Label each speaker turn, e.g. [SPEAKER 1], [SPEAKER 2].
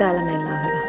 [SPEAKER 1] Täällä meillä on hyvä.